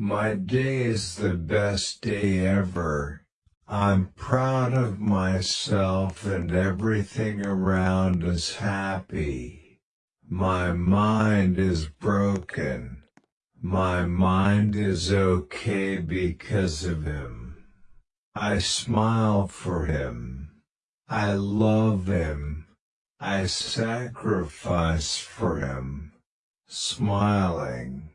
My day is the best day ever. I'm proud of myself and everything around is happy. My mind is broken. My mind is okay because of him. I smile for him. I love him. I sacrifice for him. Smiling.